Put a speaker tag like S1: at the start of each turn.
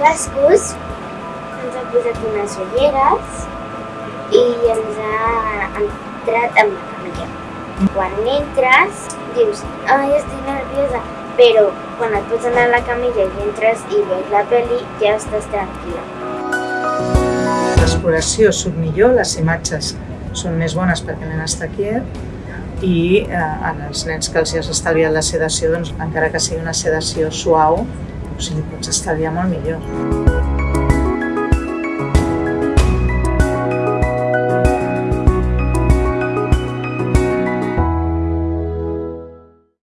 S1: cascos, ens ha posat unes ulleres i ens ha entrat amb la camilla. Quan entres, dius, ai, estic nerviosa, però quan et pots anar a la camilla i entres i veus la pel·li, ja estàs tranquil·la.
S2: L'exploració surt millor, les imatges són més bones perquè nen està quiet i eh, als nens que els has estalviat la sedació, doncs, encara que sigui una sedació suau, o sigui, pots estalviar molt millor.